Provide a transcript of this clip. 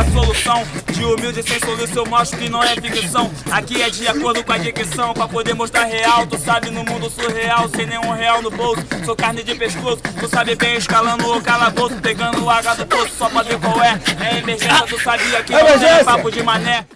a solução. De humilde sem solução, eu mostro que não é ficção. Aqui é de acordo com a dicção, pra poder mostrar real. Tu sabe no mundo surreal, sem nenhum real no bolso. Sou carne de pescoço, tu sabe bem escalando o calabouço. Pegando o H do poço só pra ver qual é. É emergência, tu sabia que é não é papo de mané.